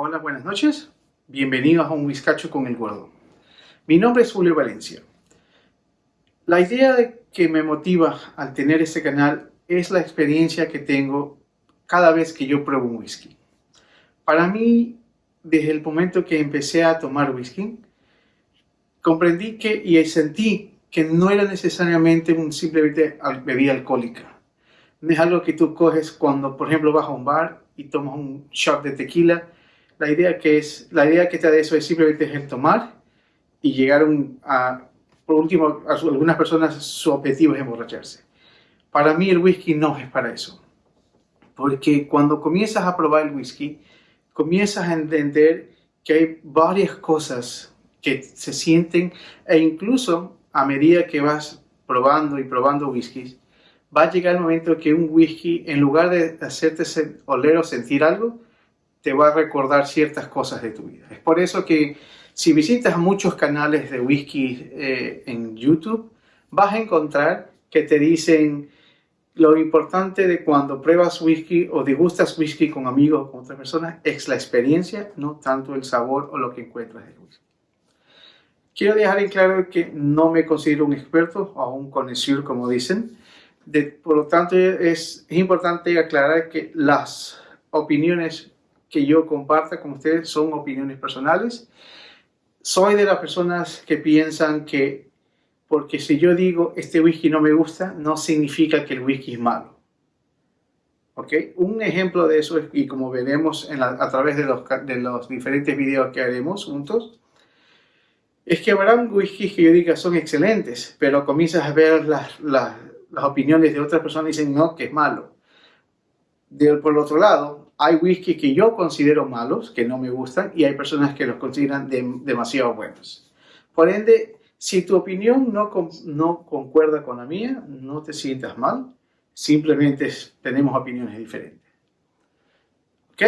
Hola, buenas noches. Bienvenidos a un Whiskacho con el Gordo. Mi nombre es Julio Valencia. La idea de que me motiva al tener este canal es la experiencia que tengo cada vez que yo pruebo un whisky. Para mí, desde el momento que empecé a tomar whisky, comprendí que y sentí que no era necesariamente un simplemente bebida alcohólica. No es algo que tú coges cuando, por ejemplo, vas a un bar y tomas un shot de tequila. La idea que, es, la idea que te da eso es simplemente el tomar y llegar a, por último, a algunas personas su objetivo es emborracharse. Para mí el whisky no es para eso. Porque cuando comienzas a probar el whisky, comienzas a entender que hay varias cosas que se sienten e incluso a medida que vas probando y probando whiskies, va a llegar el momento que un whisky, en lugar de hacerte oler o sentir algo, te va a recordar ciertas cosas de tu vida. Es por eso que si visitas muchos canales de whisky eh, en YouTube, vas a encontrar que te dicen lo importante de cuando pruebas whisky o degustas whisky con amigos o con otras personas es la experiencia, no tanto el sabor o lo que encuentras en whisky. Quiero dejar en claro que no me considero un experto o un conocedor, como dicen. por lo tanto, es importante aclarar que las opiniones que yo comparta con ustedes son opiniones personales. Soy de las personas que piensan que porque si yo digo este whisky no me gusta, no significa que el whisky es malo. ¿Ok? Un ejemplo de eso, y como veremos a través de los, de los diferentes videos que haremos juntos, es que habrá whiskies que yo diga son excelentes, pero comienzas a ver las, las, opiniones de otras personas y dicen no, que es malo. por el otro lado, hay whisky que yo considero malos, que no me gustan, y hay personas que los consideran demasiado buenos. Por ende, si tu opinión no, no concuerda con la mía, no te sientas mal, simplemente tenemos opiniones diferentes. ¿Ok?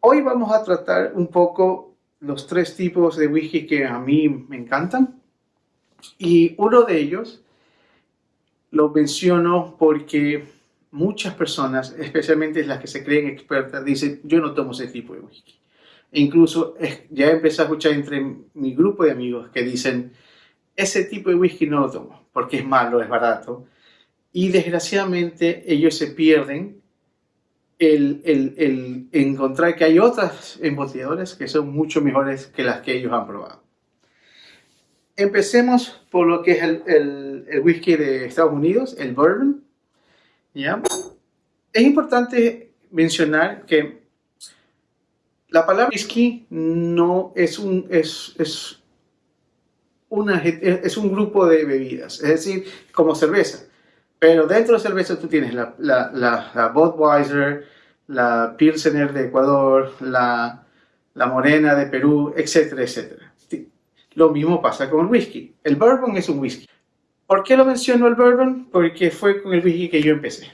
Hoy vamos a tratar un poco los tres tipos de whisky que a mí me encantan. Y uno de ellos lo menciono porque muchas personas, especialmente las que se creen expertas, dicen, yo no tomo ese tipo de whisky. E incluso ya empecé a escuchar entre mi grupo de amigos que dicen, ese tipo de whisky no lo tomo porque es malo, es barato. Y desgraciadamente ellos se pierden el, encontrar que hay otras embotelladoras que son mucho mejores que las que ellos han probado. Empecemos por lo que es el, whisky de Estados Unidos, el bourbon. Es importante mencionar que la palabra whisky no es un, es, es, una, es un grupo de bebidas, es decir, como cerveza. Pero dentro de cerveza tú tienes la, la, la, Budweiser, la Pilsener de Ecuador, la, la Morena de Perú, etcétera, etcétera. Lo mismo pasa con el whisky. El bourbon es un whisky. ¿Por qué lo menciono el bourbon? Porque fue con el whisky que yo empecé.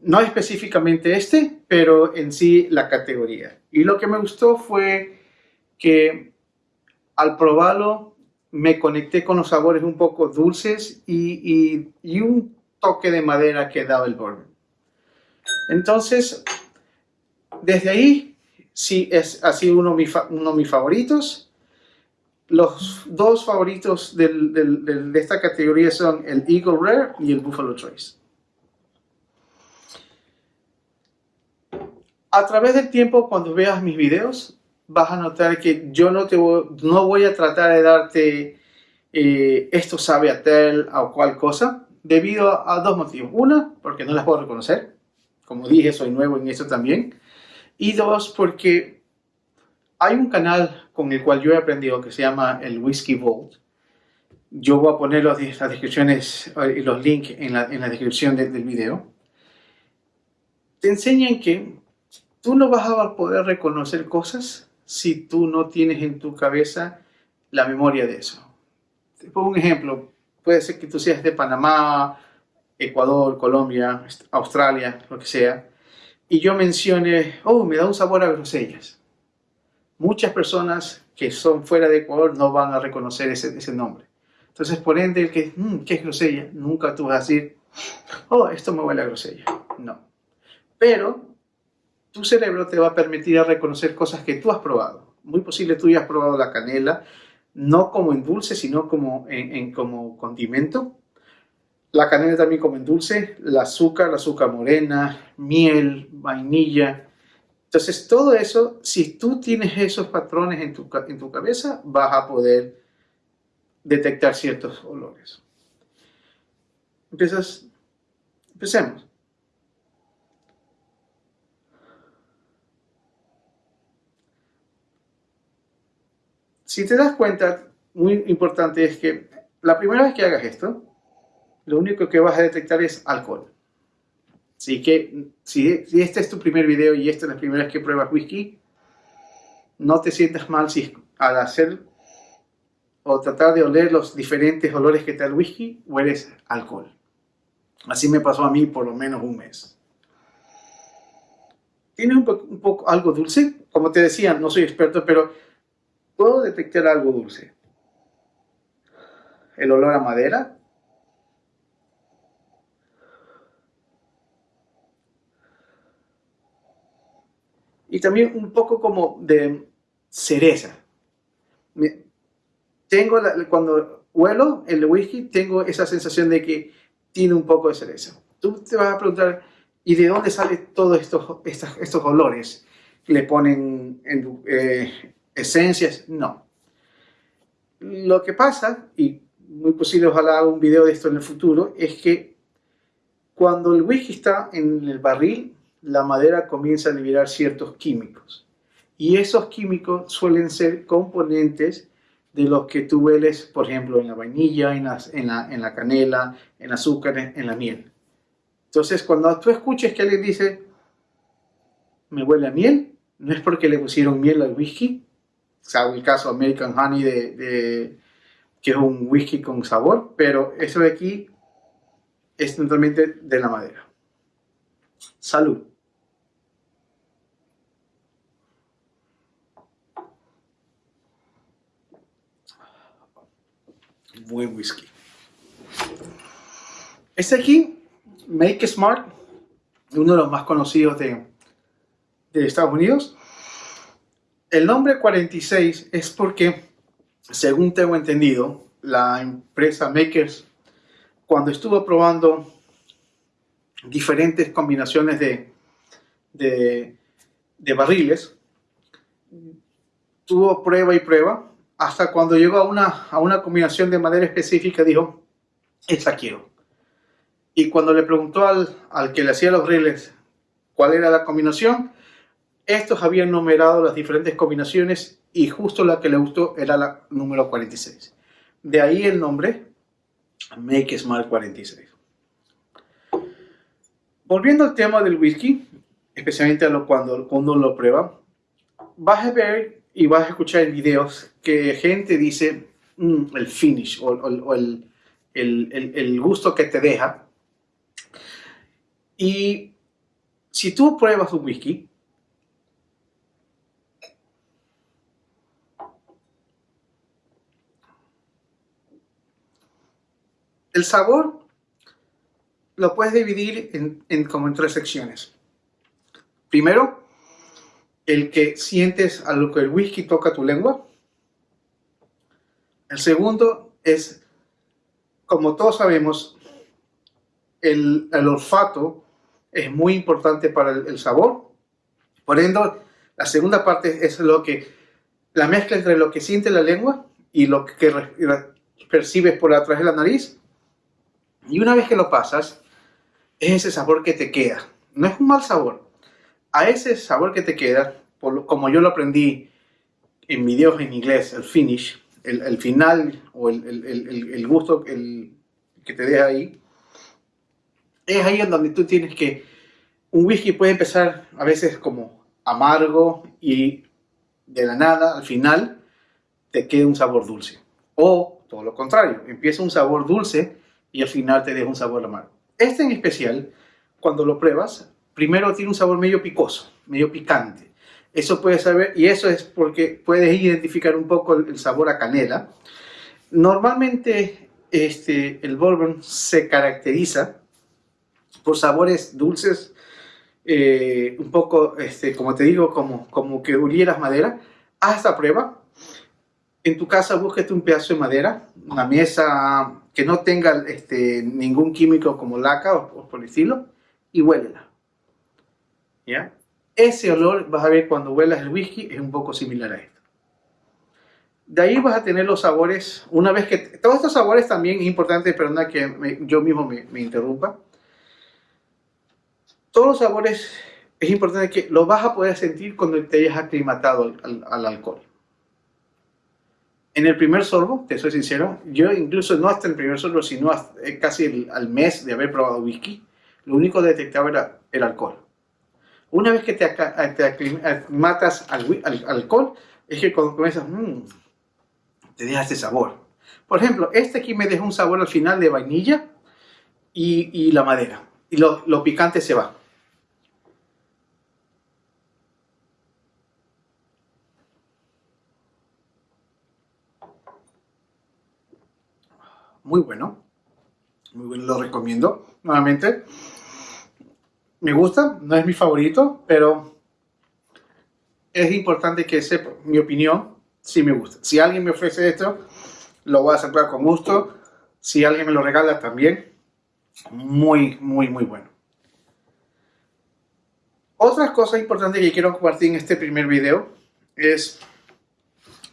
No específicamente este, pero en sí la categoría. Y lo que me gustó fue que al probarlo me conecté con los sabores un poco dulces y, un toque de madera que daba el bourbon. Entonces, desde ahí, sí, es, ha sido uno de, mis, favoritos. Los dos favoritos de esta categoría son el Eagle Rare y el Buffalo Trace. A través del tiempo, cuando veas mis videos, vas a notar que yo no, te voy, no voy a tratar de darte eh, esto sabe a tal o cual cosa, debido a, dos motivos. Una, porque no las puedo reconocer. Como dije, soy nuevo en eso también. Y dos, porque hay un canal con el cual yo he aprendido que se llama el Whiskey Vault. Yo voy a poner las descripciones y eh, los links en la, en la descripción del video. Te enseñan que tú no vas a poder reconocer cosas si tú no tienes en tu cabeza la memoria de eso. Te pongo un ejemplo. Puede ser que tú seas de Panamá, Ecuador, Colombia, Australia, lo que sea, y yo mencione, oh, me da un sabor a grosellas. Muchas personas que son fuera de Ecuador no van a reconocer ese, ese nombre. Entonces, por ende, el que, mm, ¿qué es grosella? Nunca tú vas a decir, oh, esto me huele a grosella. No. Pero tu cerebro te va a permitir reconocer cosas que tú has probado. Muy posible tú ya has probado la canela, no como en dulce, sino como, en, como condimento. La canela también como en dulce, el azúcar, la azúcar morena, miel, vainilla. Entonces todo eso, si tú tienes esos patrones en tu, en tu cabeza, vas a poder detectar ciertos olores. Empiezas, empecemos. Si te das cuenta, muy importante es que la primera vez que hagas esto, lo único que vas a detectar es alcohol. Así que si, este es tu primer video y esta es la primera vez que pruebas whisky, no te sientas mal si al hacer o tratar de oler los diferentes olores que te da el whisky, hueles alcohol. Así me pasó a mí por lo menos un mes. Tiene un, un poco algo dulce, como te decía, no soy experto, pero puedo detectar algo dulce. El olor a madera. Y también un poco como de cereza. Tengo cuando huelo el whisky, tengo esa sensación de que tiene un poco de cereza. Tú te vas a preguntar, ¿y de dónde salen todos estos, estos, olores? Le ponen en, eh, esencias, no. Lo que pasa, y muy posible ojalá haga un video de esto en el futuro, es que cuando el whisky está en el barril, la madera comienza a liberar ciertos químicos. Y esos químicos suelen ser componentes de los que tú hueles, por ejemplo, en la vainilla, en la, canela, en azúcar, en la miel. Entonces, cuando tú escuches que alguien dice, me huele a miel, no es porque le pusieron miel al whisky, el caso American Honey, de, que es un whisky con sabor, pero eso de aquí es totalmente de la madera. Salud. Buen whisky. Este aquí, Make Smart, uno de los más conocidos de, de Estados Unidos, el nombre 46 es porque, según tengo entendido, la empresa Makers, cuando estuvo probando diferentes combinaciones de, de, barriles, tuvo prueba y prueba, hasta cuando llegó a una, a una combinación de madera específica, dijo, esta quiero. Y cuando le preguntó al, al que le hacía los barriles cuál era la combinación, estos habían numerado las diferentes combinaciones y justo la que le gustó era la número 46. De ahí el nombre Make Smart 46. Volviendo al tema del whisky, especialmente a lo, cuando uno lo prueba, vas a ver y vas a escuchar en videos que gente dice mm, el finish o, el, el gusto que te deja. Y si tú pruebas un whisky, El sabor lo puedes dividir en, como en tres secciones. Primero, el que sientes a lo que el whisky toca tu lengua. El segundo es, como todos sabemos, el, olfato es muy importante para el, sabor. Por ende, la segunda parte es lo que, la mezcla entre lo que siente la lengua y lo que percibes por atrás de la nariz y una vez que lo pasas, es ese sabor que te queda. No es un mal sabor. A ese sabor que te queda, como yo lo aprendí en videos en inglés, el finish, el, final o el, gusto que te deja ahí, es ahí en donde tú tienes que... Un whisky puede empezar a veces como amargo y de la nada, al final, te queda un sabor dulce. O todo lo contrario, empieza un sabor dulce y al final te deja un sabor amargo. Este en especial, cuando lo pruebas, primero tiene un sabor medio picoso, medio picante. Eso puedes saber, y eso es porque puedes identificar un poco el, sabor a canela. Normalmente este, el bourbon se caracteriza por sabores dulces eh, un poco, este, como te digo, como, como que ulieras madera, haz esta prueba. En tu casa búsquete un pedazo de madera, una mesa que no tenga este, ningún químico como laca o, o por estilo, y huélela. Ese olor, vas a ver cuando huelas el whisky, es un poco similar a esto. De ahí vas a tener los sabores, una vez que... Todos estos sabores también es importante, perdona que yo mismo me, interrumpa todos los sabores es importante que los vas a poder sentir cuando te hayas aclimatado al, alcohol. En el primer sorbo, te soy sincero, yo incluso no hasta el primer sorbo, sino eh, casi al mes de haber probado whisky, lo único que detectaba era el alcohol. Una vez que te, te aclimatas al, alcohol, es que cuando comienzas, mmm, te deja este sabor. Por ejemplo, este aquí me deja un sabor al final de vainilla y, la madera. Y lo picante se va. muy bueno. Muy bueno, lo recomiendo. Nuevamente, me gusta, no es mi favorito, pero es importante que sepa mi opinión, si me gusta. Si alguien me ofrece esto, lo voy a aceptar con gusto. Si alguien me lo regala también, muy, muy, muy bueno. Otra cosa importante que quiero compartir en este primer video es,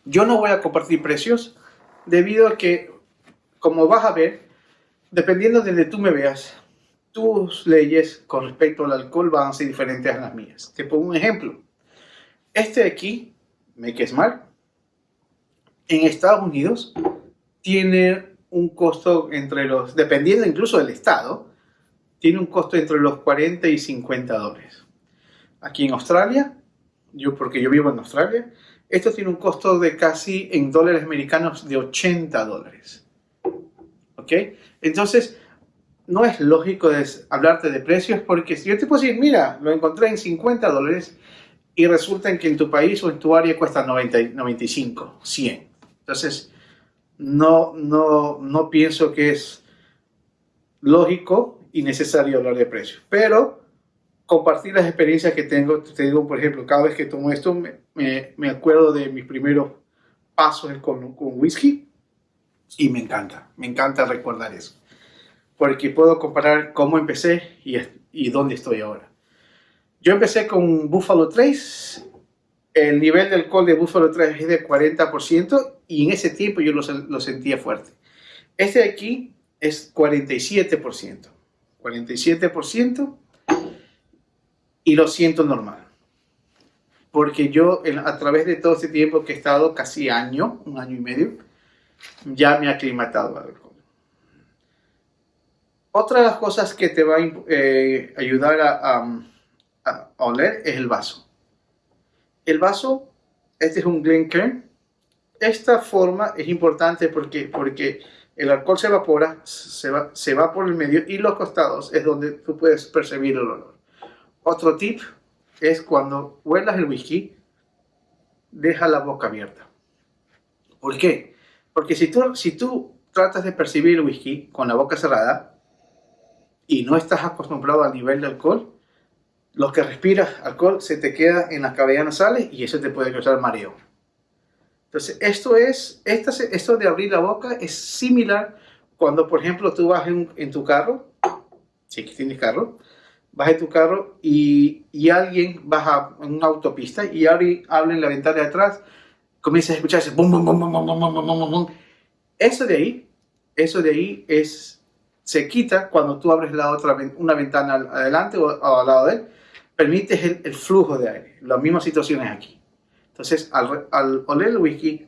yo no voy a compartir precios debido a que como vas a ver, dependiendo de donde tú me veas, tus leyes con respecto al alcohol van a ser diferentes a las mías. Te pongo un ejemplo. Este de aquí, Make Smart, en Estados Unidos tiene un costo entre los, dependiendo incluso del estado, tiene un costo entre los 40 y 50 dólares. Aquí en Australia, yo porque yo vivo en Australia, esto tiene un costo de casi en dólares americanos de 80 dólares. Entonces, no es lógico hablarte de precios porque si yo te puedo decir, mira, lo encontré en 50 dólares y resulta que en tu país o en tu área cuesta 90, 95, 100. Entonces, no, no, no pienso que es lógico y necesario hablar de precios. Pero compartir las experiencias que tengo, te digo, por ejemplo, cada vez que tomo esto, me, me, acuerdo de mis primeros pasos con, con whisky y me encanta, me encanta recordar eso. Porque puedo comparar cómo empecé y, y dónde estoy ahora. Yo empecé con Buffalo Trace. El nivel de alcohol de Buffalo Trace es de 40% y en ese tiempo yo lo, lo sentía fuerte. Este de aquí es 47%. 47% y lo siento normal. Porque yo a través de todo este tiempo que he estado, casi año, un año y medio, ya me ha aclimatado al alcohol. Otra de las cosas que te va a eh, ayudar a, oler es el vaso. El vaso, este es un Glencairn. Esta forma es importante porque, porque el alcohol se evapora, se va, se va por el medio y los costados es donde tú puedes percibir el olor. Otro tip es cuando huelas el whisky, deja la boca abierta. ¿Por qué? Porque si tú, si tú tratas de percibir el whisky con la boca cerrada y no estás acostumbrado al nivel de alcohol, lo que respiras alcohol se te queda en las cavidades nasales y eso te puede causar mareo. Entonces, esto, es, esto de abrir la boca es similar cuando, por ejemplo, tú vas en, tu carro, si tienes carro, vas en tu carro y, y alguien baja en una autopista y abre, abre en la ventana de atrás comienzas a escucharse bum, bum, bum, bum, bum, bum, bum, bum, bum. Eso de ahí, eso de ahí es, se quita cuando tú abres la otra, una ventana adelante o, al lado de él, permites el, flujo de aire. Las mismas situaciones aquí. Entonces, al, al oler el whisky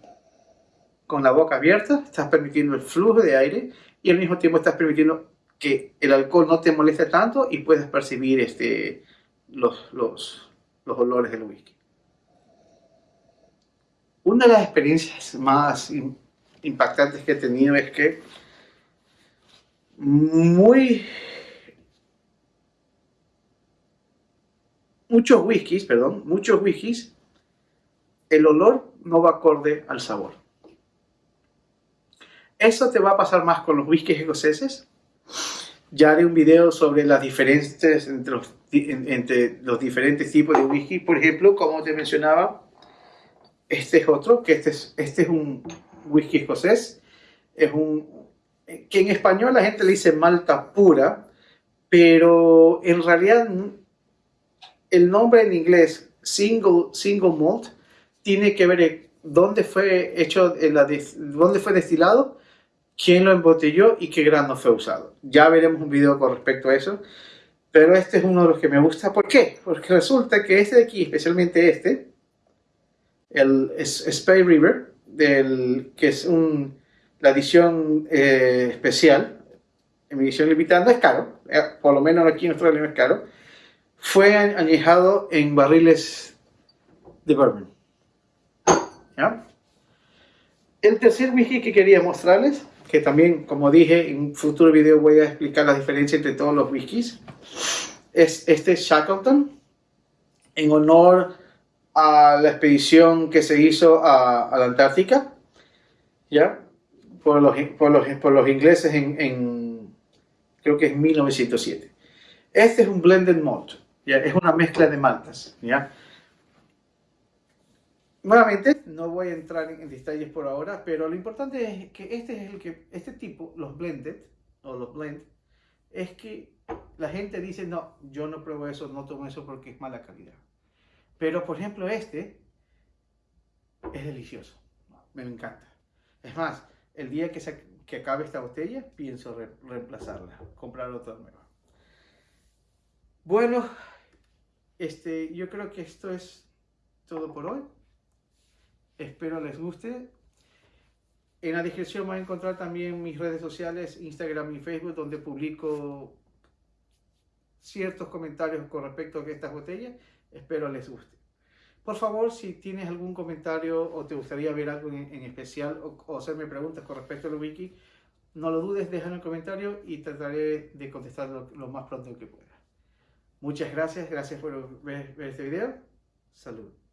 con la boca abierta, estás permitiendo el flujo de aire y al mismo tiempo estás permitiendo que el alcohol no te moleste tanto y puedes percibir este, los, los, los olores del whisky. Una de las experiencias más impactantes que he tenido es que muy muchos whiskies, perdón, muchos whiskies, el olor no va acorde al sabor. Eso te va a pasar más con los whiskies escoceses. Ya haré un video sobre las diferencias entre los entre los diferentes tipos de whisky. Por ejemplo, como te mencionaba, este es otro, que este es, este es un whisky escocés. Es un, que en español la gente le dice malta pura, pero en realidad el nombre en inglés, single, single malt, tiene que ver dónde fue hecho, dónde fue destilado, quién lo embotelló y qué grano fue usado. Ya veremos un video con respecto a eso, pero este es uno de los que me gusta. ¿Por qué? Porque resulta que este de aquí, especialmente este, el Spay River, que es un, la edición eh, especial, en edición limitada, es caro, eh, por lo menos aquí en Australia es caro, fue añejado en barriles de bourbon. El tercer whisky que quería mostrarles, que también, como dije, en un futuro video voy a explicar la diferencia entre todos los whiskies, es este Shackleton, en honor a la expedición que se hizo a, la Antártica, ¿ya? Por los, por los, por los ingleses en, en, creo que es 1907. Este es un blended malt, ¿ya? Es una mezcla de maltas, ¿ya? Nuevamente, no voy a entrar en, detalles por ahora, pero lo importante es que este es el que, este tipo, los blended, o los blend, es que la gente dice, no, yo no pruebo eso, no tomo eso porque es mala calidad. Pero, por ejemplo, este es delicioso, me encanta. Es más, el día que, se, que acabe esta botella, pienso reemplazarla, comprar otra nueva. Bueno, este, yo creo que esto es todo por hoy. Espero les guste. En la descripción van a encontrar también mis redes sociales, Instagram y Facebook, donde publico ciertos comentarios con respecto a estas botellas. Espero les guste. Por favor, si tienes algún comentario o te gustaría ver algo en, especial o, hacerme preguntas con respecto al wiki, no lo dudes, déjame un comentario y trataré de contestar lo, más pronto que pueda. Muchas gracias, gracias por ver este video. Salud.